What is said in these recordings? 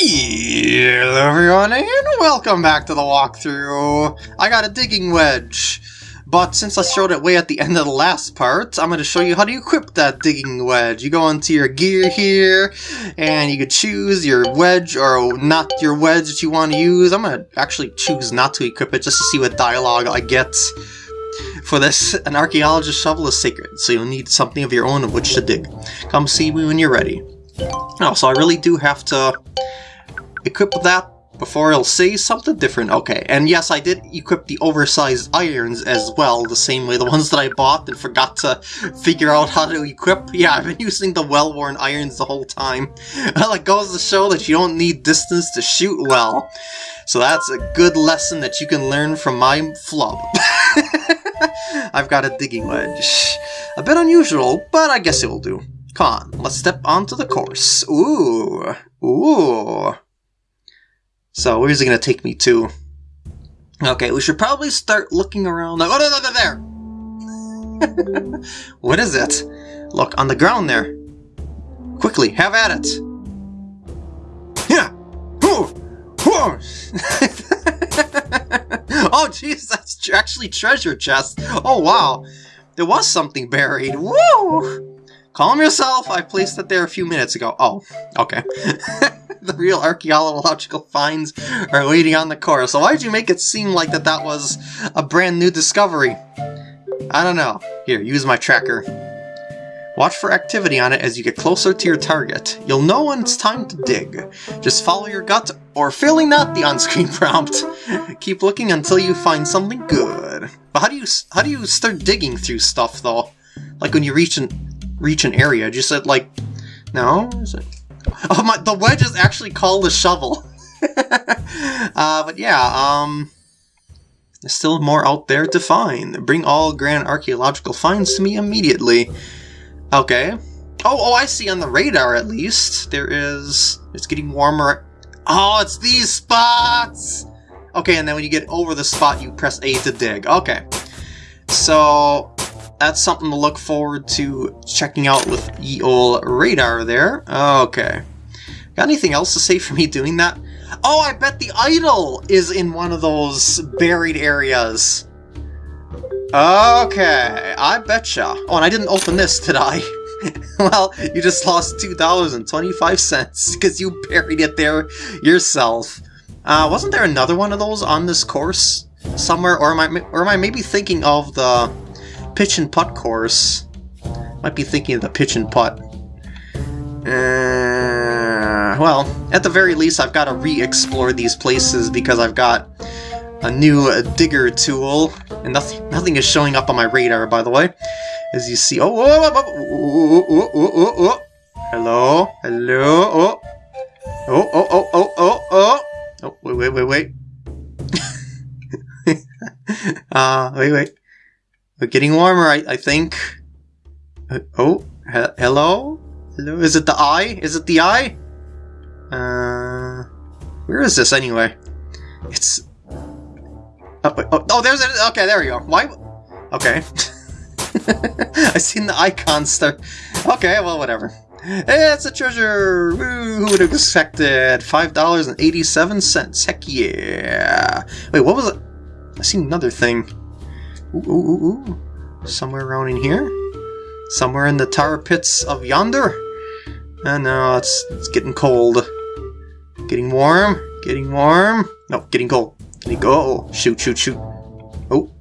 Hello everyone and welcome back to the walkthrough. I got a digging wedge, but since I showed it way at the end of the last part, I'm going to show you how to equip that digging wedge. You go into your gear here, and you can choose your wedge or not your wedge that you want to use. I'm going to actually choose not to equip it just to see what dialogue I get. For this, an archaeologist's shovel is sacred, so you'll need something of your own of which to dig. Come see me when you're ready. Oh, so I really do have to equip that before it'll say something different. Okay, and yes, I did equip the oversized irons as well, the same way the ones that I bought and forgot to figure out how to equip. Yeah, I've been using the well-worn irons the whole time. Well, it goes to show that you don't need distance to shoot well. So that's a good lesson that you can learn from my flub. I've got a digging wedge. A bit unusual, but I guess it will do. Come on, let's step onto the course. Ooh, ooh. So where's it gonna take me to? Okay, we should probably start looking around. Oh, no, no, no, there! what is it? Look, on the ground there. Quickly, have at it. Yeah! oh, jeez, that's actually treasure chest. Oh, wow. There was something buried. Woo! Calm yourself, I placed it there a few minutes ago. Oh, okay. the real archaeological finds are waiting on the core, so why did you make it seem like that that was a brand new discovery? I don't know. Here, use my tracker. Watch for activity on it as you get closer to your target. You'll know when it's time to dig. Just follow your gut, or failing that, the on-screen prompt. Keep looking until you find something good. But how do you how do you start digging through stuff though? Like when you reach an reach an area, just like no, is it? Oh my, the wedge is actually called a shovel. uh, but yeah, um, there's still more out there to find. Bring all grand archaeological finds to me immediately. Okay. Oh, oh, I see on the radar at least. There is... It's getting warmer. Oh, it's these spots! Okay, and then when you get over the spot, you press A to dig. Okay. So, that's something to look forward to checking out with the old radar there. Okay. Got anything else to say for me doing that? Oh, I bet the idol is in one of those buried areas. Okay, I betcha. Oh, and I didn't open this, did I? well, you just lost $2.25 because you buried it there yourself. Uh, wasn't there another one of those on this course somewhere? Or am I, or am I maybe thinking of the pitch and putt course? Might be thinking of the pitch and putt. Uh, well, at the very least, I've got to re-explore these places because I've got a new uh, digger tool, and nothing, nothing is showing up on my radar, by the way. As you see, oh, oh, oh, oh, oh, oh, oh, hello, hello, oh, oh, oh, oh, oh, oh, oh, oh, wait, wait, wait, wait. uh, wait, wait. We're getting warmer, I, I think. Uh, oh, he hello? Hello? Is it the eye? Is it the eye? Uh, where is this anyway? It's... Oh, oh, oh there's it! Okay, there we go. Why? Okay. I seen the icon stuff. Okay, well, whatever. It's a treasure! Woo, who would have expected? $5.87. Heck yeah! Wait, what was it? I seen another thing. Ooh, ooh, ooh. Somewhere around in here? Somewhere in the tar pits of yonder? Oh no, it's, it's getting cold. Getting warm? Getting warm? No, getting cold. Getting go. Oh, shoot, shoot, shoot. Oh.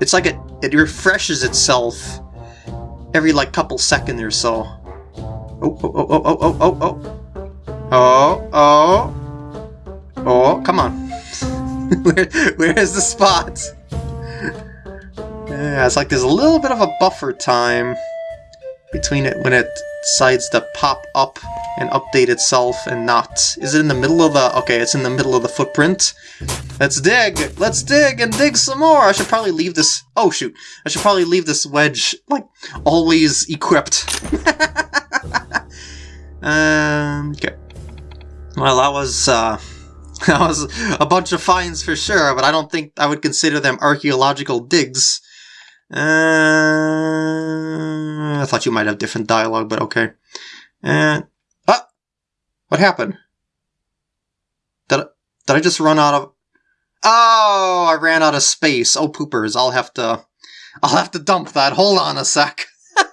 It's like it, it refreshes itself every like couple seconds or so. Oh, oh, oh, oh, oh, oh, oh. Oh, oh. Oh, oh come on. where, where is the spot? Yeah, it's like there's a little bit of a buffer time between it when it decides to pop up and update itself and not. Is it in the middle of the... Okay, it's in the middle of the footprint. Let's dig! Let's dig and dig some more! I should probably leave this... Oh, shoot. I should probably leave this wedge, like, always equipped. um, okay. Well, that was, uh... That was a bunch of finds for sure, but I don't think I would consider them archaeological digs. Uh, I thought you might have different dialogue, but okay. And ah, what happened? Did Did I just run out of... Oh, I ran out of space. Oh, poopers. I'll have to... I'll have to dump that. Hold on a sec.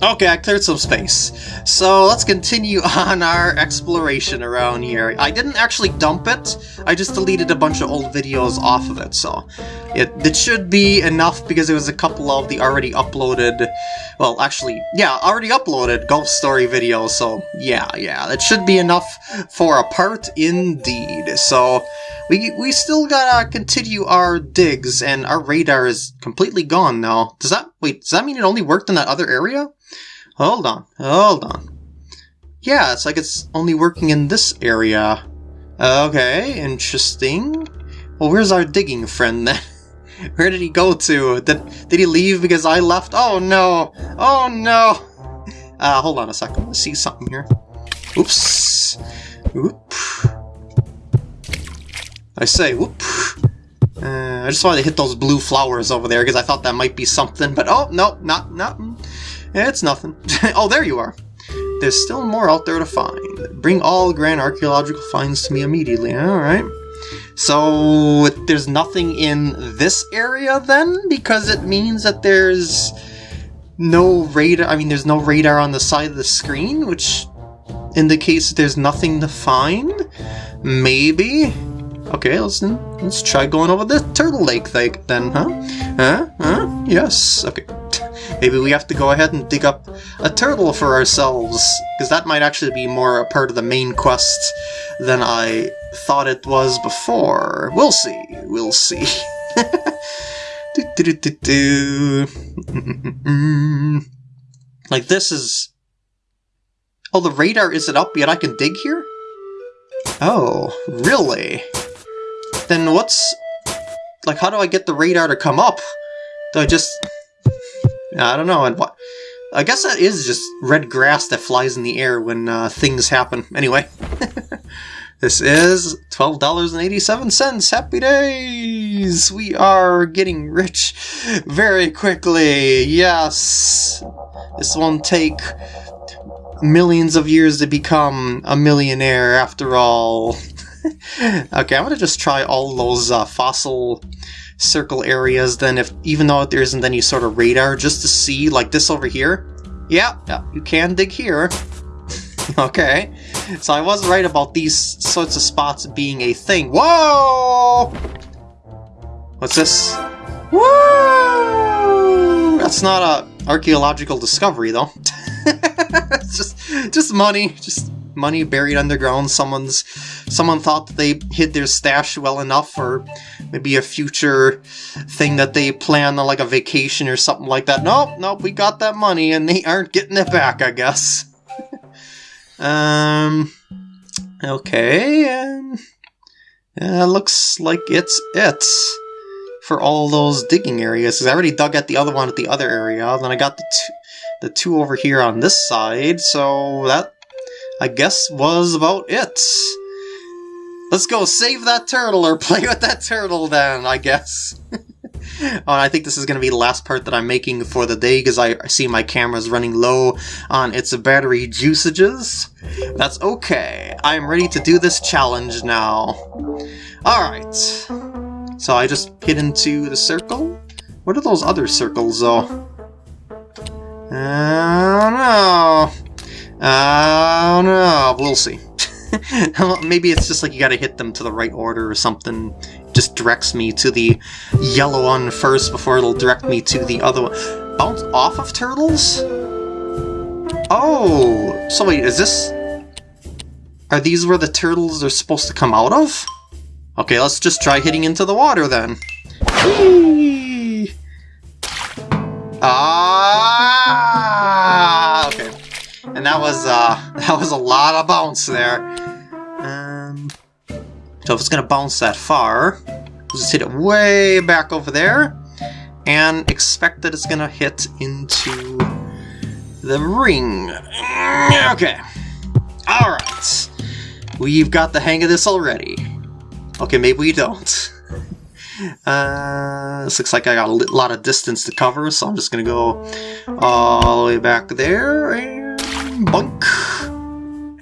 Okay, I cleared some space. So let's continue on our exploration around here. I didn't actually dump it, I just deleted a bunch of old videos off of it, so it, it should be enough because it was a couple of the already uploaded, well, actually, yeah, already uploaded Golf Story videos, so yeah, yeah, that should be enough for a part indeed. So we, we still gotta continue our digs, and our radar is completely gone now. Does that, wait, does that mean it only worked in that other area? Hold on, hold on. Yeah, it's like it's only working in this area. Okay, interesting. Well, where's our digging friend then? Where did he go to? Did, did he leave because I left? Oh no! Oh no! Uh, hold on a second, let's see something here. Oops. Oop. I say, whoop. Uh, I just wanted to hit those blue flowers over there because I thought that might be something, but oh, no, not, not, it's nothing. oh, there you are. There's still more out there to find. Bring all grand archaeological finds to me immediately. Alright. So, there's nothing in this area then? Because it means that there's no radar. I mean, there's no radar on the side of the screen, which indicates there's nothing to find? Maybe? Okay, let's let's try going over the turtle lake thing then, huh? Huh? Huh? Yes. Okay. Maybe we have to go ahead and dig up a turtle for ourselves, because that might actually be more a part of the main quest than I thought it was before. We'll see. We'll see. do, do, do, like this is... Oh, the radar isn't up yet. I can dig here? Oh, really? Then what's... Like, how do I get the radar to come up? Do I just... I don't know. And what? I guess that is just red grass that flies in the air when uh, things happen. Anyway, this is $12.87. Happy days! We are getting rich very quickly. Yes! This won't take millions of years to become a millionaire after all. okay, I'm gonna just try all those uh, fossil circle areas then if even though there isn't any sort of radar just to see like this over here. Yeah, yeah you can dig here. Okay. So I was right about these sorts of spots being a thing. Whoa! What's this? Whoa! That's not a archaeological discovery though. It's just just money just money buried underground. Someone's someone thought that they hid their stash well enough, or maybe a future thing that they plan on, like a vacation or something like that. Nope, nope, we got that money and they aren't getting it back, I guess. um, okay, um, yeah, looks like it's it for all those digging areas. Cause I already dug at the other one at the other area, then I got the two, the two over here on this side, so that I guess was about it. Let's go save that turtle or play with that turtle then, I guess. oh, I think this is going to be the last part that I'm making for the day because I see my camera's running low on its battery juicages. That's okay. I'm ready to do this challenge now. Alright. So I just hit into the circle? What are those other circles, though? I don't know. I don't know. Maybe it's just like you gotta hit them to the right order or something. Just directs me to the yellow one first before it'll direct me to the other one. Bounce off of turtles? Oh! So wait, is this... Are these where the turtles are supposed to come out of? Okay, let's just try hitting into the water then. Ah! That was, uh, that was a lot of bounce there. Um, so if it's to bounce that far, just hit it way back over there, and expect that it's to hit into the ring. Okay. Alright. We've got the hang of this already. Okay, maybe we don't. Uh, this looks like I got a lot of distance to cover, so I'm just to go all the way back there, boink,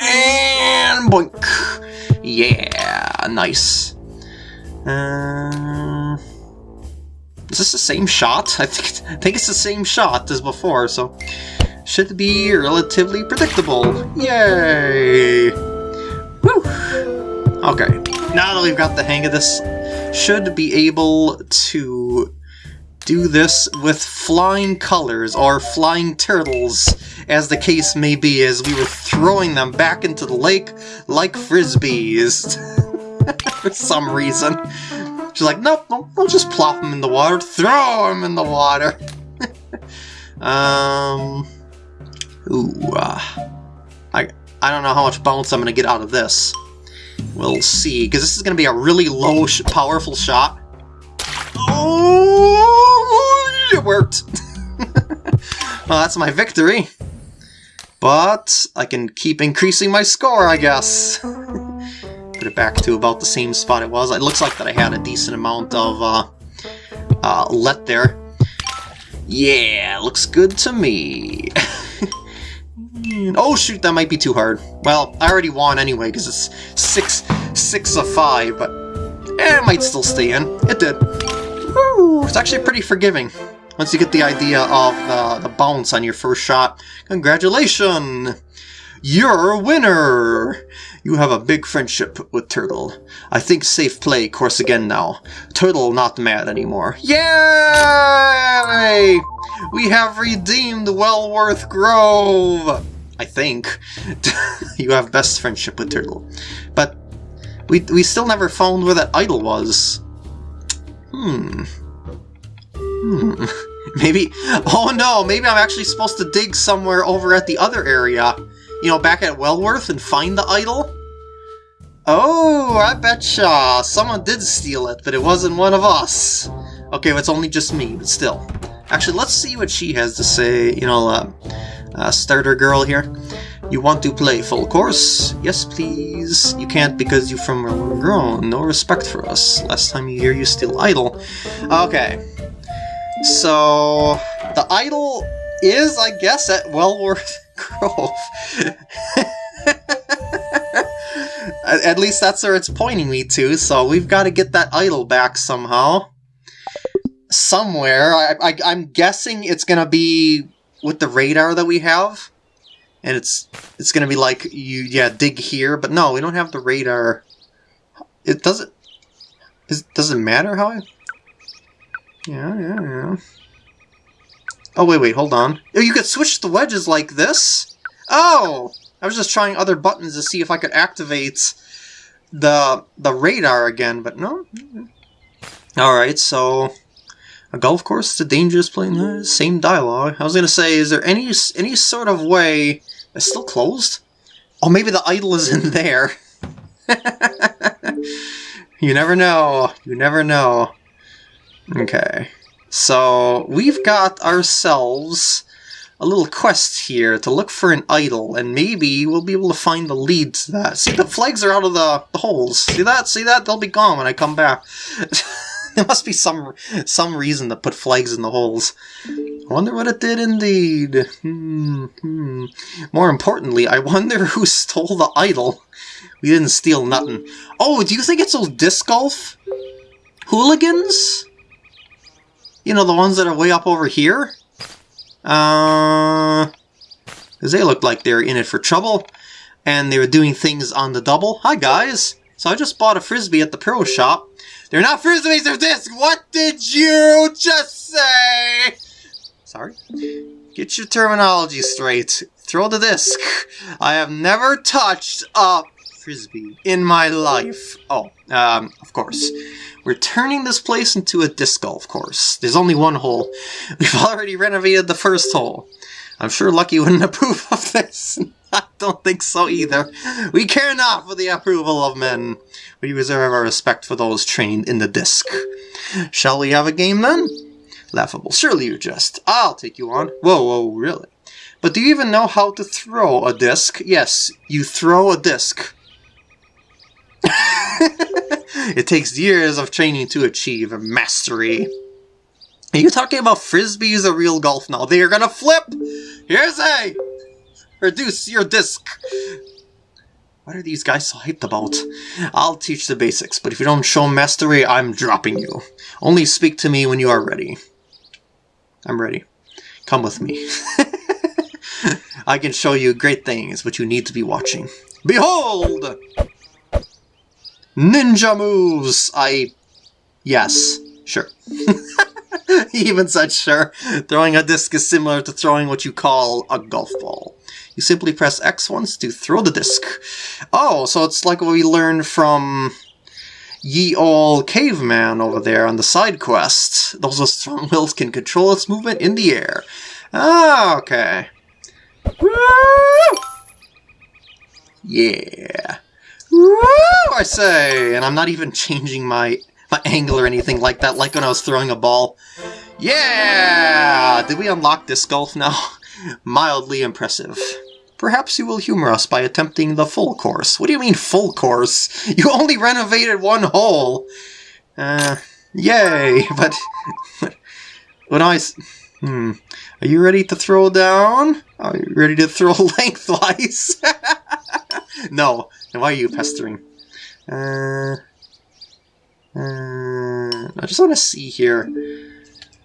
and boink. Yeah, nice. Uh, is this the same shot? I think I think it's the same shot as before, so should be relatively predictable. Yay! Woo! Okay, now that we've got the hang of this, should be able to do this with flying colors, or flying turtles, as the case may be, as we were throwing them back into the lake like frisbees. For some reason. She's like, nope, nope, we'll just plop them in the water, throw them in the water. um, ooh, uh, I, I don't know how much bounce I'm going to get out of this. We'll see, because this is going to be a really low, sh powerful shot. Oh, it worked. well, that's my victory. But I can keep increasing my score, I guess. Put it back to about the same spot it was. It looks like that I had a decent amount of uh, uh, let there. Yeah, looks good to me. oh shoot, that might be too hard. Well, I already won anyway, because it's six, six of five, but eh, it might still stay in. It did. It's actually pretty forgiving. Once you get the idea of uh, the bounce on your first shot. Congratulations! You're a winner! You have a big friendship with Turtle. I think safe play course again now. Turtle not mad anymore. Yay! We have redeemed Wellworth Grove! I think. you have best friendship with Turtle. But we, we still never found where that idol was. Hmm. Hmm. Maybe... Oh no, maybe I'm actually supposed to dig somewhere over at the other area. You know, back at Wellworth and find the idol? Oh, I betcha! Someone did steal it, but it wasn't one of us. Okay, well, it's only just me, but still. Actually, let's see what she has to say. You know, uh, uh, starter girl here. You want to play full course? Yes, please. You can't because you from where grown. No respect for us. Last time you hear you steal idol. Okay. So, the idol is, I guess, at Wellworth Grove. At least that's where it's pointing me to, so we've got to get that idol back somehow. Somewhere. I, I'm guessing it's going to be with the radar that we have. And it's it's going to be like, you yeah, dig here. But no, we don't have the radar. It doesn't... It doesn't matter how I... Yeah, yeah, yeah. Oh, wait, wait, hold on. Oh, you could switch the wedges like this? Oh! I was just trying other buttons to see if I could activate the the radar again, but no. Alright, so a golf course is a dangerous place. Same dialogue. I was gonna say, is there any any sort of way it's still closed? Oh, maybe the idol is in there. you never know. You never know. Okay. So, we've got ourselves a little quest here to look for an idol, and maybe we'll be able to find the lead to that. See, the flags are out of the, the holes. See that? See that? They'll be gone when I come back. there must be some some reason to put flags in the holes. I wonder what it did indeed. Hmm, hmm. More importantly, I wonder who stole the idol. We didn't steal nothing. Oh, do you think it's those disc golf hooligans? You know, the ones that are way up over here? Uh, because they looked like they were in it for trouble, and they were doing things on the double. Hi, guys. So I just bought a Frisbee at the Pro Shop. They're not Frisbees, they're discs! What did you just say? Sorry? Get your terminology straight. Throw the disc. I have never touched a Frisbee in my life. Oh, um, of course. We're turning this place into a disc golf course. There's only one hole. We've already renovated the first hole. I'm sure Lucky wouldn't approve of this. I don't think so either. We care not for the approval of men. We reserve our respect for those trained in the disc. Shall we have a game then? Laughable. Surely you jest. I'll take you on. Whoa, whoa, really? But do you even know how to throw a disc? Yes, you throw a disc. It takes years of training to achieve mastery. Are you talking about frisbees or real golf now? They are gonna flip! Here's a! Reduce your disc! What are these guys so hyped about? I'll teach the basics, but if you don't show mastery, I'm dropping you. Only speak to me when you are ready. I'm ready. Come with me. I can show you great things, but you need to be watching. Behold! Ninja moves! I... Yes, sure. he even said sure. Throwing a disc is similar to throwing what you call a golf ball. You simply press X once to throw the disc. Oh, so it's like what we learned from ye old caveman over there on the side quest. Those with strong wills can control its movement in the air. Ah, okay. Woo! Yeah. I say! And I'm not even changing my, my angle or anything like that, like when I was throwing a ball. Yeah! Did we unlock disc golf now? Mildly impressive. Perhaps you will humor us by attempting the full course. What do you mean full course? You only renovated one hole! Uh, yay, but... when I... Hmm. Are you ready to throw down? Are you ready to throw lengthwise? no. Why are you pestering? Uh, uh, I just want to see here.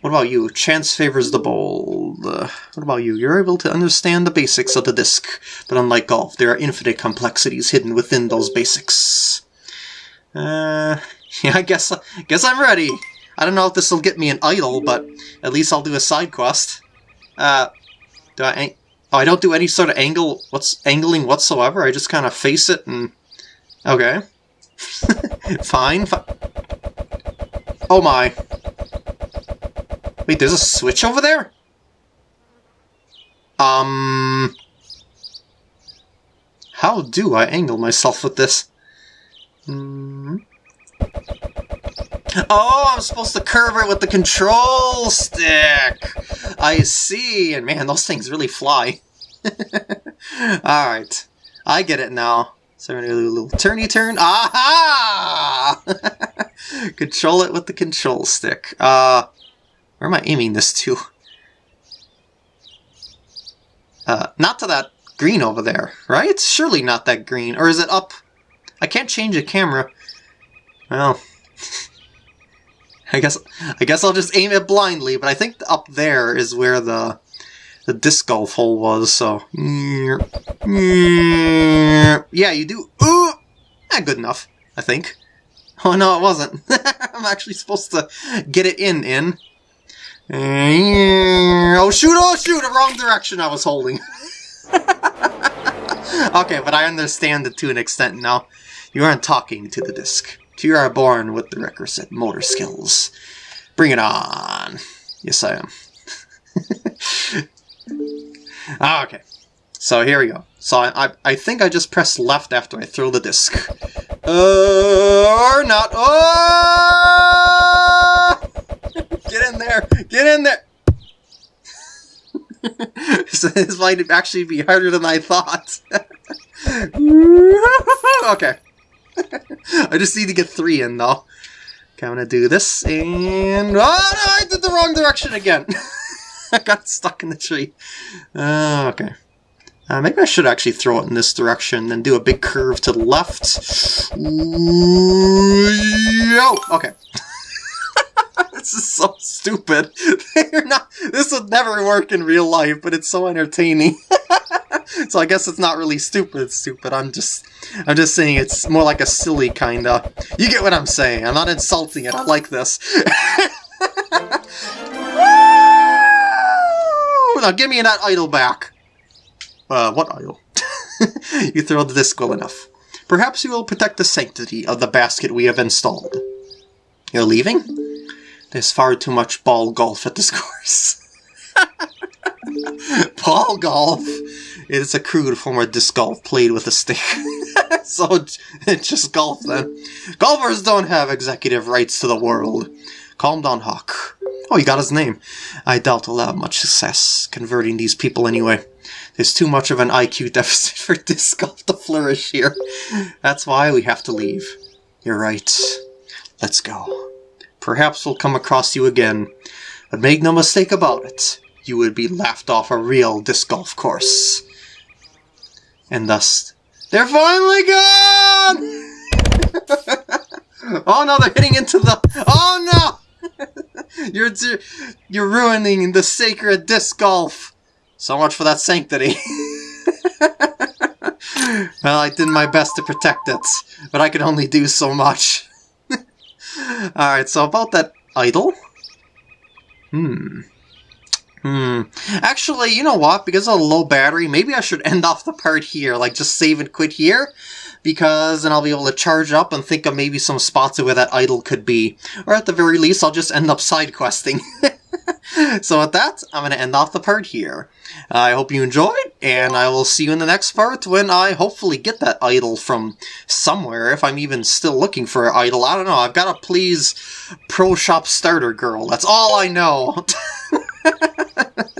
What about you? Chance favors the bold. Uh, what about you? You're able to understand the basics of the disc, but unlike golf, there are infinite complexities hidden within those basics. Uh, yeah, I guess, I guess I'm ready. I don't know if this will get me an idol, but at least I'll do a side quest. Uh, do I... Oh, I don't do any sort of angle... What's angling whatsoever? I just kind of face it and... Okay. Fine. Fi oh my. Wait, there's a switch over there? Um... How do I angle myself with this? Hmm... Oh, I'm supposed to curve it with the control stick! I see, and man, those things really fly. Alright, I get it now. So we're gonna do a little turny turn. Aha! control it with the control stick. Uh, where am I aiming this to? Uh, not to that green over there, right? Surely not that green. Or is it up? I can't change the camera. Well... I guess I guess I'll just aim it blindly, but I think up there is where the the disc golf hole was, so... Yeah, you do... Ooh! Not good enough, I think. Oh, no, it wasn't. I'm actually supposed to get it in, in. Oh, shoot, oh, shoot! The wrong direction I was holding. okay, but I understand it to an extent now. You aren't talking to the disc. You are born with the requisite motor skills. Bring it on. Yes, I am. ah, okay. So here we go. So I, I, think I just press left after I throw the disc. Uh, or not. Oh! Get in there! Get in there! so this might actually be harder than I thought. okay. I just need to get three in, though. Okay, I'm gonna do this, and... Oh, no, I did the wrong direction again! I got stuck in the tree. Uh, okay. Uh, maybe I should actually throw it in this direction and do a big curve to the left. Yo! Okay. this is so stupid. Not. This would never work in real life, but it's so entertaining. so I guess it's not really stupid. It's Stupid. I'm just. I'm just saying it's more like a silly kinda. You get what I'm saying. I'm not insulting it. I like this. now give me that idol back. Uh, what idol? you You throw the disc well enough. Perhaps you will protect the sanctity of the basket we have installed. You're leaving? There's far too much ball golf at this course. ball golf? Is a crude form of disc golf played with a stick. so it's just golf then. Golfers don't have executive rights to the world. Calm down, Hawk. Oh, you got his name. I doubt he'll have much success converting these people anyway. There's too much of an IQ deficit for disc golf to flourish here. That's why we have to leave. You're right. Let's go. Perhaps we'll come across you again, but make no mistake about it, you would be laughed off a real disc golf course. And thus, They're finally gone! oh no, they're hitting into the... Oh no! you're, you're ruining the sacred disc golf. So much for that sanctity. well, I did my best to protect it, but I could only do so much. Alright, so about that idol? Hmm. Hmm. Actually, you know what? Because of low battery, maybe I should end off the part here. Like, just save and quit here. Because then I'll be able to charge up and think of maybe some spots of where that idol could be. Or at the very least, I'll just end up side questing. so with that, I'm going to end off the part here. I hope you enjoyed, and I will see you in the next part when I hopefully get that idol from somewhere, if I'm even still looking for an idol. I don't know, I've got to please Pro Shop Starter Girl. That's all I know.